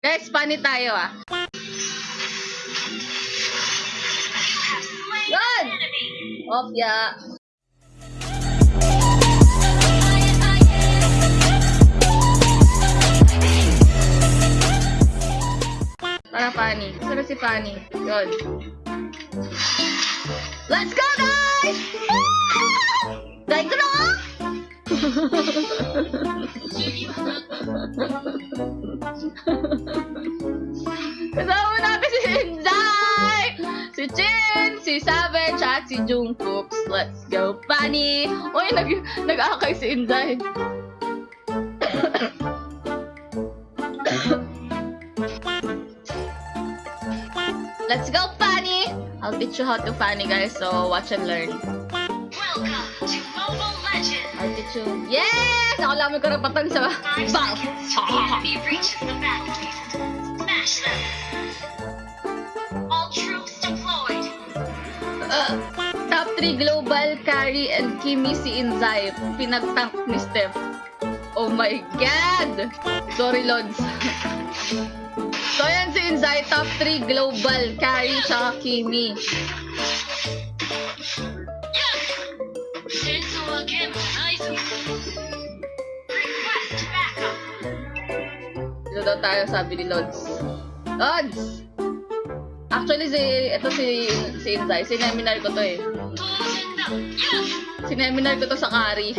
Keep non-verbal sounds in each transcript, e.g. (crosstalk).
Guys, funny tayo ah. Yan! Opya. Para Fanny. Sino si Fanny? Yun. Let's go, guys! Dahil (laughs) ko! Si Savage at si Jungkook. Let's go, Fanny! Uy, nag nag-akay si Inday. Let's go, Fanny! I'll teach you how to Fanny, guys. So, watch and learn. Welcome to Mobile Legends! I'll teach you. Yes! Ako lang may karapatan sa Five seconds the enemy reaches the battlefield. 3 global, Carrie and Kimi si Inzai. Pinagtank ni Steph. Oh my God! Sorry, Lods. (laughs) so, yan si Inzai. Top 3 global, Carrie tsaka Kimi. Ito daw tayo, sabi ni Lods. Lods! Actually, si, ito si, si Inzai. Sinaminary ko to eh. Sineminal ko to sa kari.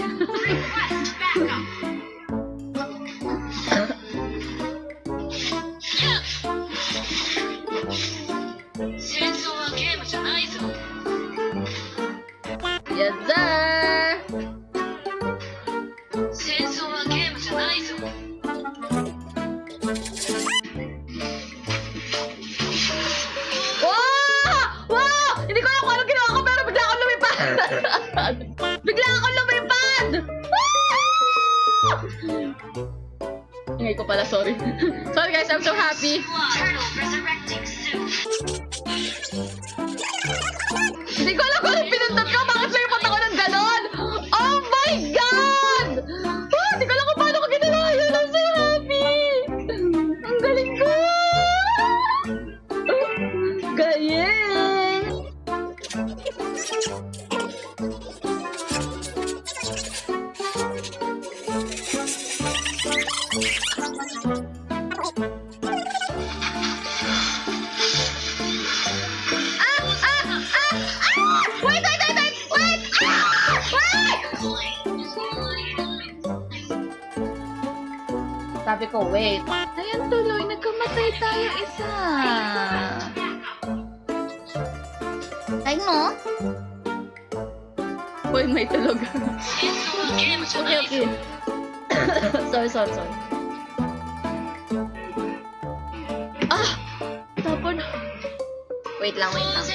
Pala, sorry. (laughs) sorry guys, I'm so happy. Sabi ko, wait. Ayan tuloy, nagkamatay tayo isa. Ay mo? Uy, may tulog. okay, okay. (coughs) sorry, sorry, sorry. Ah! Tapon. Wait lang, wait lang.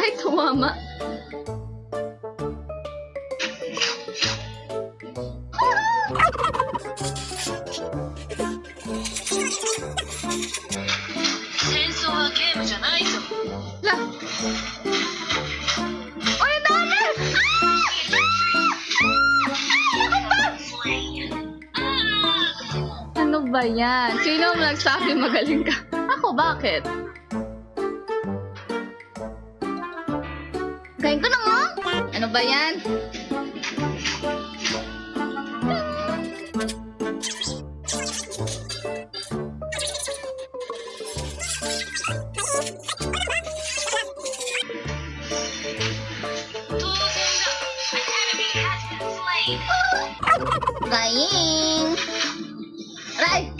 Ay, tumama. はゲームじゃないぞ La. Ay, ang dami! Slain. Ah! Ano ba yan? Sino ang nagsabi magaling ka? Ako, bakit? Galing ko na nga! Ano ba yan? Galing! Aray!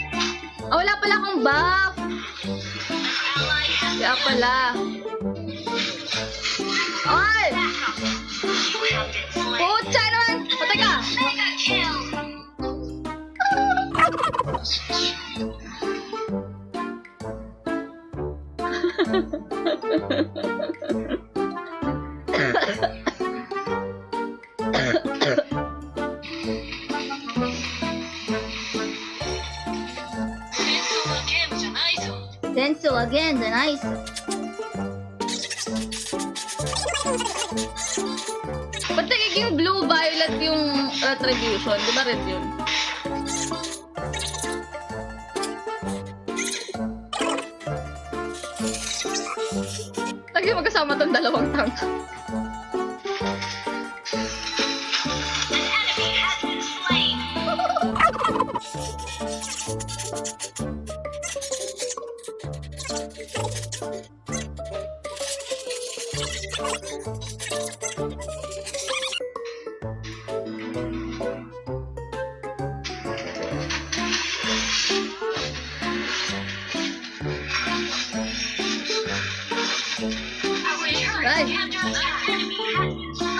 Ah, wala pala akong buff! Kaya pala. Ay! Pucha boil again the ice. Ba't nagiging blue violet yung retribution? Di ba red yun? Lagi magkasama tong dalawang tank.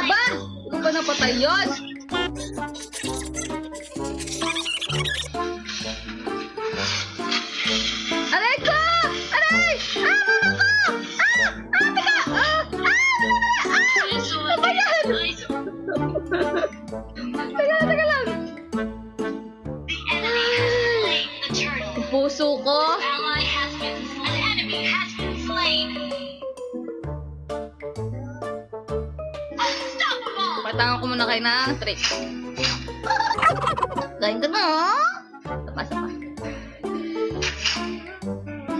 Aba! Ko pa napatay yun! Patangan ko muna kayo ng trick. Galing ka na. Sapa, sapa.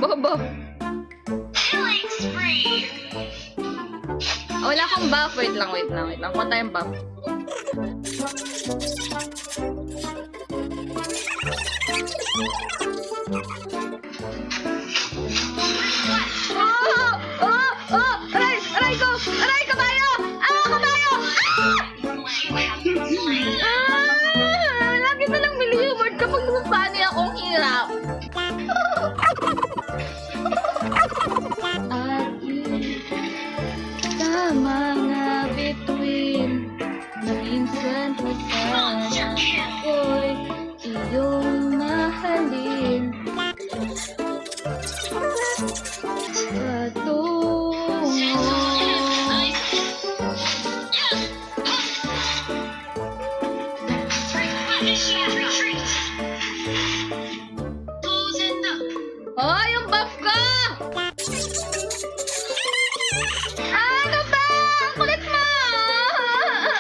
Bobo. Killing spree. Ah, Wala akong buff. Wait lang, wait lang, wait lang. Kuha tayong buff.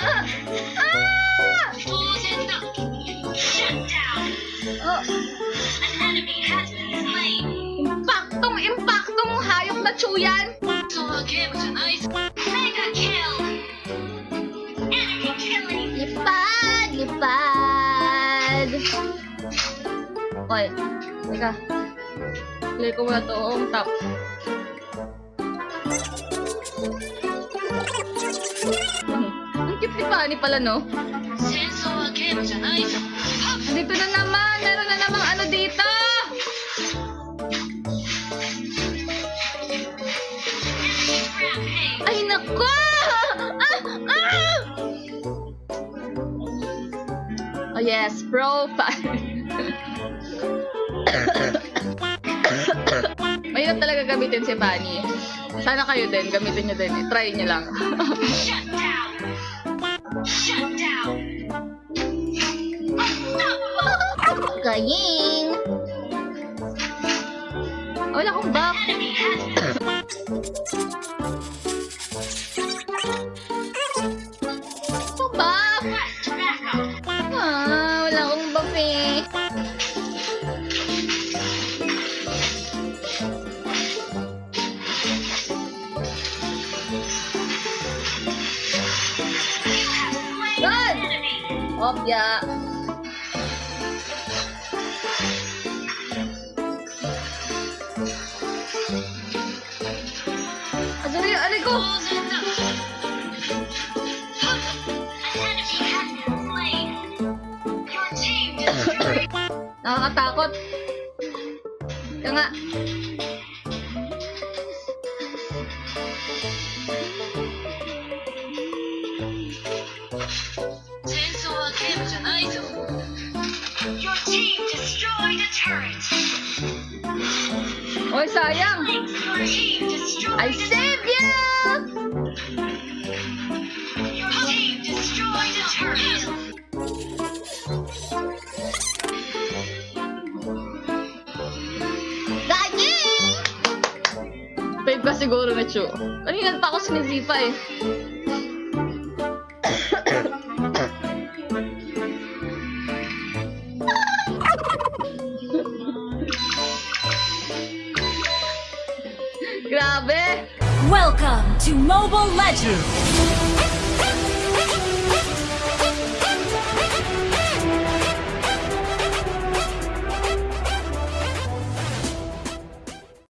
Ah! Loosened up. Shut down. Oh, An enemy has been slain. impaktong, impaktong hayop na chuyan! Mega kill. Enemy killing. Lipad! Lipad! Oy, teka. Play ko muna toong top. Marami pala, no? Dito na naman! Meron na namang ano dito! Ay, nako! Ah! Ah! Oh, yes. Profile. Mahirap talaga gamitin si Fanny. Sana kayo din, gamitin nyo din. Try nyo lang. Shut (laughs) down! Unstoppable. Gaying! Wala akong buff. Enemy has been Ako buff! pressed back up. Ah, wala Nakakatakot. Kaya nga. Your team destroyed a turret. Oy, sayang! I saved Chu. Kanina pa ako sinizipa eh. Grabe! Welcome to Mobile Legends!